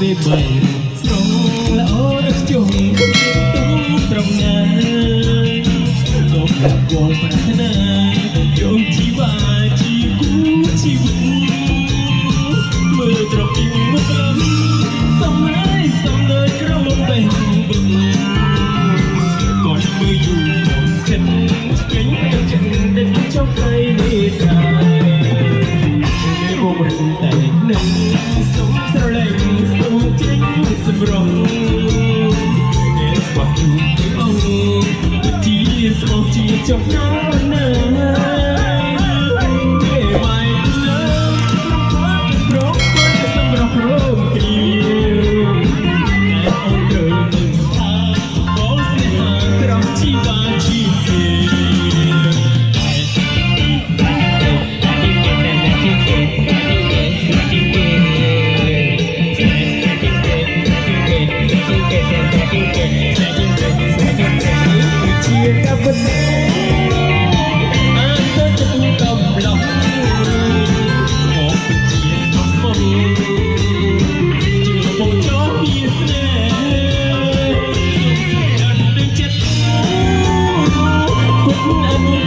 ពេលបីស្រងល្អរស់ជុំគ្នាទូត្រង់ណាក៏មិនគួរប្រាថ្នាជុំជីវាជីគូជីវិតមើលត្រពីមកក្រំសំរៃសំលើក្រំបេះបឹងក៏មើលយូរមកចិត្តស្ញាញ់ទៅចិត្តដែលចង់ໃຄនេះដែរគេមកមិនតែនឹងសុំស្រលាញ់ your darling.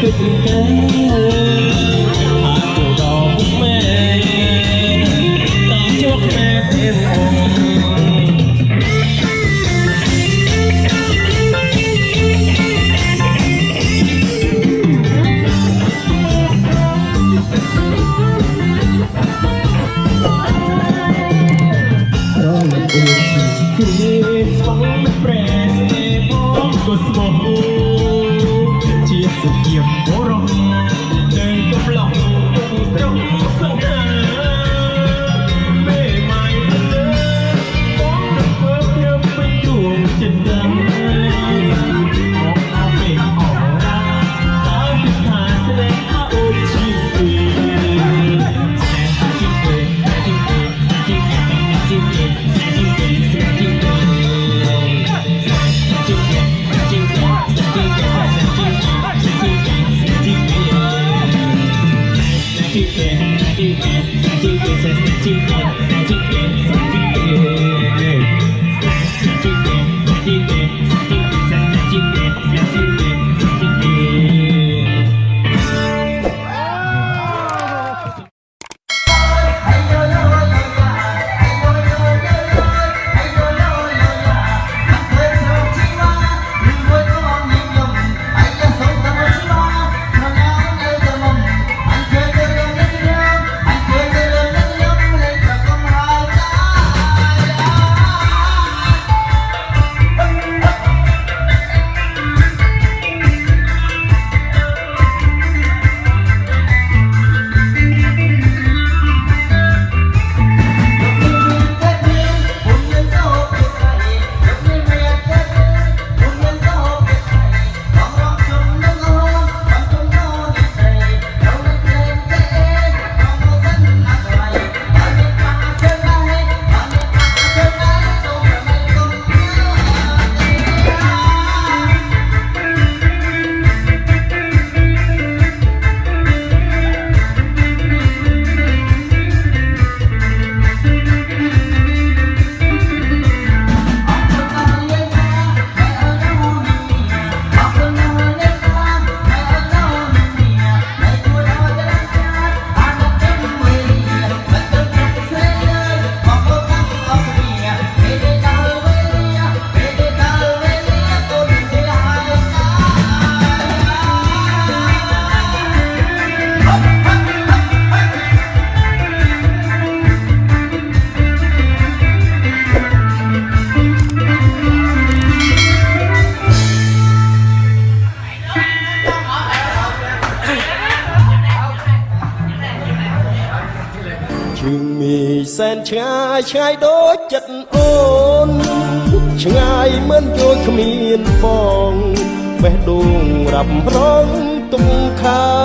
Cũng Yeah. ជើងមីសែនឆ្ងាយឆ្ងាយដូចចិត្តអូន ឆ្ងាយមិនយល់គ្មានបងបេះដូងរាប់រងទុំខា